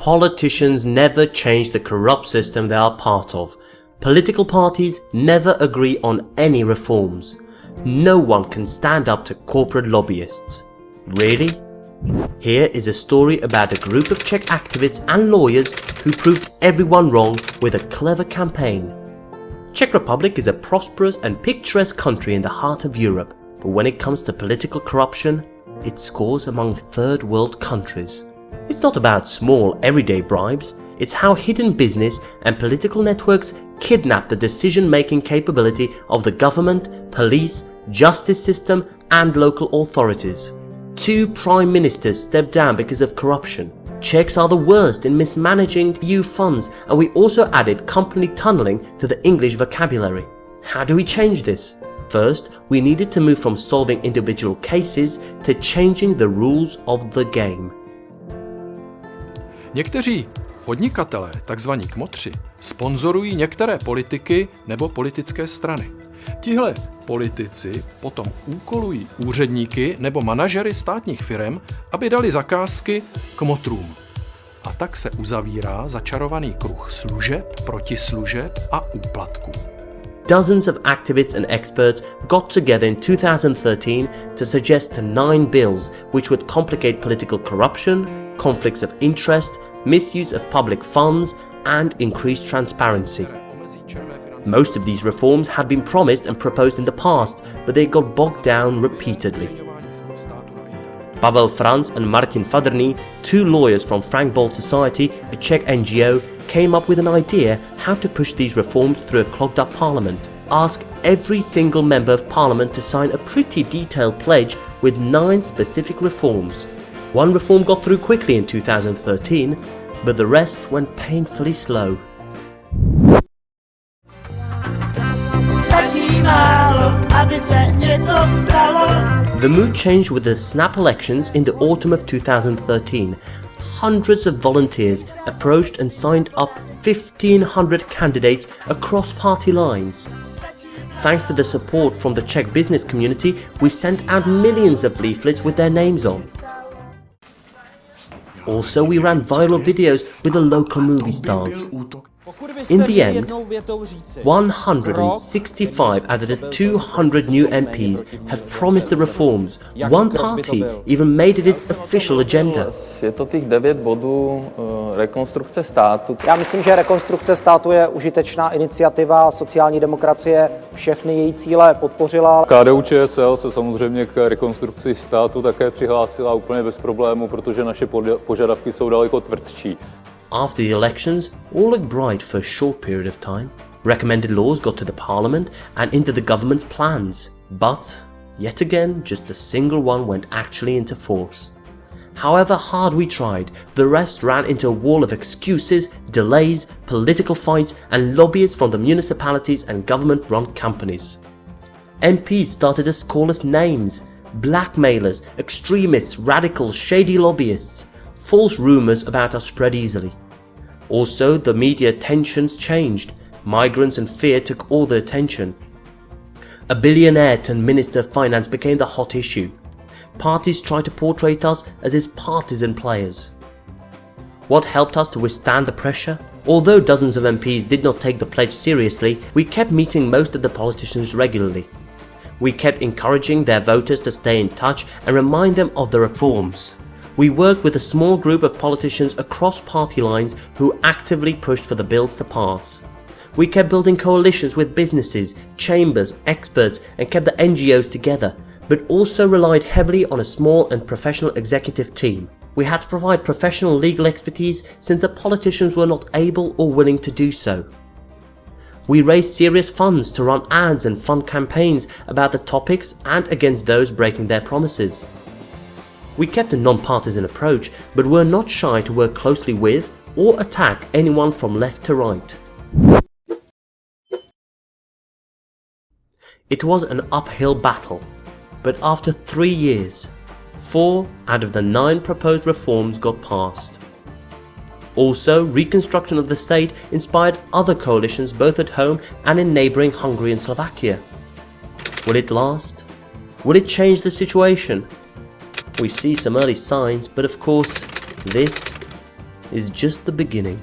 Politicians never change the corrupt system they are part of. Political parties never agree on any reforms. No one can stand up to corporate lobbyists. Really? Here is a story about a group of Czech activists and lawyers who proved everyone wrong with a clever campaign. Czech Republic is a prosperous and picturesque country in the heart of Europe, but when it comes to political corruption, it scores among third world countries. It's not about small everyday bribes, it's how hidden business and political networks kidnap the decision-making capability of the government, police, justice system and local authorities. Two prime ministers stepped down because of corruption. Czechs are the worst in mismanaging EU funds and we also added company tunnelling to the English vocabulary. How do we change this? First, we needed to move from solving individual cases to changing the rules of the game. Někteří podnikatelé, takzvaní kmotři, sponzorují některé politiky nebo politické strany. Tihle politici potom úkolují úředníky nebo manažery státních firm, aby dali zakázky kmotrům. A tak se uzavírá začarovaný kruh služeb, protislužeb a úplatků. Dozens of activists and experts got together in 2013 to suggest nine bills which would complicate political corruption, conflicts of interest, misuse of public funds and increased transparency. Most of these reforms had been promised and proposed in the past, but they got bogged down repeatedly. Pavel Franc and Martin Fadrný, two lawyers from Frank Society, a Czech NGO, came up with an idea how to push these reforms through a clogged up parliament. Ask every single member of parliament to sign a pretty detailed pledge with nine specific reforms. One reform got through quickly in 2013, but the rest went painfully slow. The mood changed with the snap elections in the autumn of 2013. Hundreds of volunteers approached and signed up 1500 candidates across party lines. Thanks to the support from the Czech business community, we sent out millions of leaflets with their names on. Also, we ran viral videos with the local movie stars. In the end, 165 out of the 200 new MPs have promised the reforms. One party even made it its official agenda. Je to těch devět bodů eh, rekonstrukce státu. Já myslím, že rekonstrukce státu je užitečná iniciativa sociální demokracie. Všechny její cíle podpořila. KDU ČSL se samozřejmě k rekonstrukci státu také přihlásila úplně bez problému, protože naše požadavky jsou daleko tvrdší. After the elections, all looked bright for a short period of time. Recommended laws got to the parliament and into the government's plans, but yet again just a single one went actually into force. However hard we tried, the rest ran into a wall of excuses, delays, political fights and lobbyists from the municipalities and government-run companies. MPs started to call us names, blackmailers, extremists, radicals, shady lobbyists. False rumours about us spread easily. Also, the media tensions changed. Migrants and fear took all the attention. A billionaire turned Minister of Finance became the hot issue. Parties tried to portray us as his partisan players. What helped us to withstand the pressure? Although dozens of MPs did not take the pledge seriously, we kept meeting most of the politicians regularly. We kept encouraging their voters to stay in touch and remind them of the reforms. We worked with a small group of politicians across party lines who actively pushed for the bills to pass. We kept building coalitions with businesses, chambers, experts and kept the NGOs together, but also relied heavily on a small and professional executive team. We had to provide professional legal expertise since the politicians were not able or willing to do so. We raised serious funds to run ads and fund campaigns about the topics and against those breaking their promises. We kept a non-partisan approach, but were not shy to work closely with or attack anyone from left to right. It was an uphill battle, but after three years, four out of the nine proposed reforms got passed. Also, reconstruction of the state inspired other coalitions both at home and in neighbouring Hungary and Slovakia. Will it last? Will it change the situation? We see some early signs, but of course, this is just the beginning.